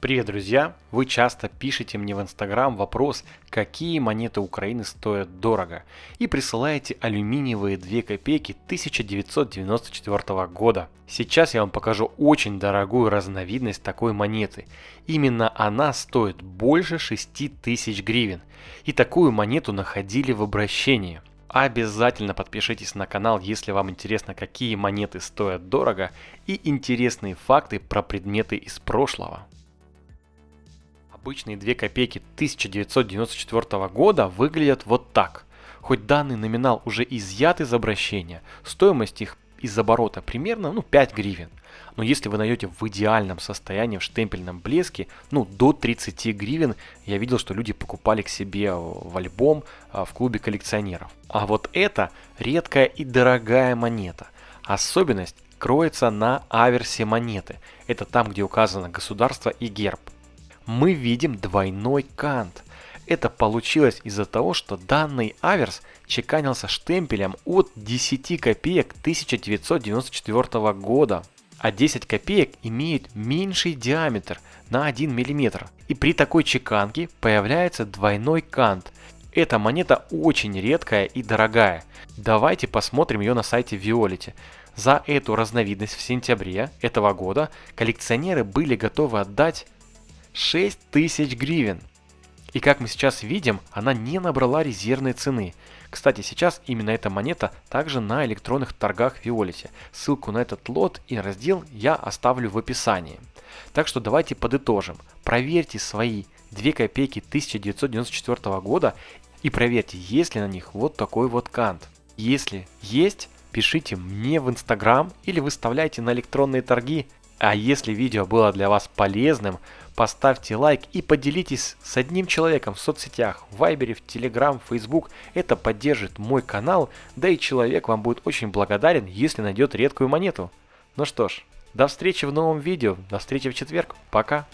Привет, друзья! Вы часто пишете мне в Инстаграм вопрос, какие монеты Украины стоят дорого, и присылаете алюминиевые 2 копейки 1994 года. Сейчас я вам покажу очень дорогую разновидность такой монеты. Именно она стоит больше 6000 гривен, и такую монету находили в обращении. Обязательно подпишитесь на канал, если вам интересно, какие монеты стоят дорого и интересные факты про предметы из прошлого. Обычные 2 копейки 1994 года выглядят вот так. Хоть данный номинал уже изъят из обращения, стоимость их из оборота примерно ну, 5 гривен. Но если вы найдете в идеальном состоянии, в штемпельном блеске, ну до 30 гривен, я видел, что люди покупали к себе в альбом а, в клубе коллекционеров. А вот это редкая и дорогая монета. Особенность кроется на аверсе монеты. Это там, где указано государство и герб мы видим двойной кант. Это получилось из-за того, что данный аверс чеканился штемпелем от 10 копеек 1994 года, а 10 копеек имеет меньший диаметр на 1 мм. И при такой чеканке появляется двойной кант. Эта монета очень редкая и дорогая. Давайте посмотрим ее на сайте Violet. За эту разновидность в сентябре этого года коллекционеры были готовы отдать 6 тысяч гривен. И как мы сейчас видим, она не набрала резервной цены. Кстати, сейчас именно эта монета также на электронных торгах в Виолете. Ссылку на этот лот и раздел я оставлю в описании. Так что давайте подытожим. Проверьте свои 2 копейки 1994 года и проверьте, есть ли на них вот такой вот кант. Если есть, пишите мне в Инстаграм или выставляйте на электронные торги. А если видео было для вас полезным, поставьте лайк и поделитесь с одним человеком в соцсетях, в Вайбере, в Телеграм, в Фейсбук. Это поддержит мой канал, да и человек вам будет очень благодарен, если найдет редкую монету. Ну что ж, до встречи в новом видео, до встречи в четверг, пока!